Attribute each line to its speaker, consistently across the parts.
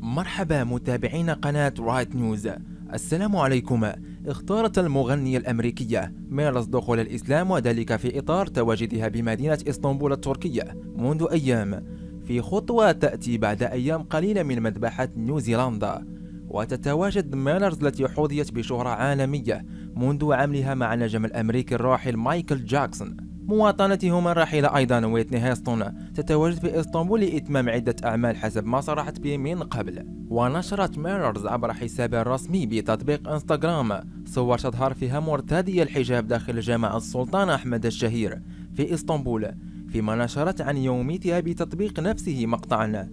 Speaker 1: مرحبا متابعين قناة رايت نيوز السلام عليكم. اختارت المغنية الأمريكية ميرلز دخول الإسلام وذلك في إطار تواجدها بمدينة إسطنبول التركية منذ أيام. في خطوة تأتي بعد أيام قليلة من مذبحة نيوزيلندا. وتتواجد ميلرز التي حظيت بشهرة عالمية منذ عملها مع النجم الأمريكي الراحل مايكل جاكسون. مواطنتهما الراحلة أيضا ويتني هيستون تتواجد في إسطنبول لإتمام عدة أعمال حسب ما صرحت به من قبل. ونشرت ميررز عبر حسابها الرسمي بتطبيق إنستغرام صور تظهر فيها مرتدية الحجاب داخل جامع السلطان أحمد الشهير في إسطنبول فيما نشرت عن يوميتها بتطبيق نفسه مقطعا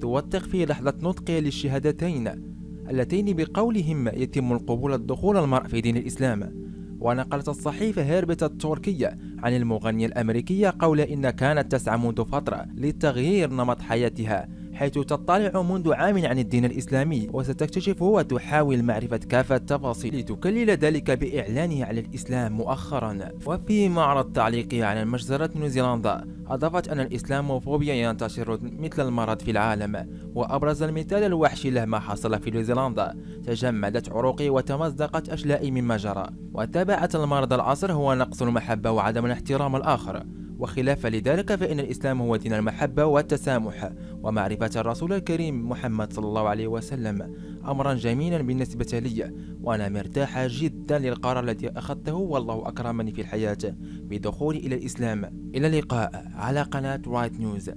Speaker 1: توثق فيه لحظة نطقها للشهادتين اللتين بقولهم يتم القبول الدخول المرء في دين الإسلام ونقلت الصحيفة هيربت التركية عن المغنية الأمريكية قول إن كانت تسعى منذ فترة لتغيير نمط حياتها. حيث تطلع منذ عام عن الدين الإسلامي وستكتشف وتحاول معرفة كافة التفاصيل لتكلل ذلك بإعلانها على الإسلام مؤخرا. وفي معرض تعليقها على مجزرة نيوزيلندا أضافت أن الإسلاموفوبيا ينتشر مثل المرض في العالم. وأبرز المثال الوحشي له ما حصل في نيوزيلندا تجمدت عروقي وتمزقت أشلائي مما جرى. وتبعت المرض العصر هو نقص المحبة وعدم الاحترام الآخر. وخلافا لذلك فإن الإسلام هو دين المحبة والتسامح. ومعرفة الرسول الكريم محمد صلى الله عليه وسلم أمرا جميلا بالنسبة لي وأنا مرتاحة جدا للقرار الذي أخذته والله أكرمني في الحياة بدخولي إلى الإسلام. إلى اللقاء على قناة رايت نيوز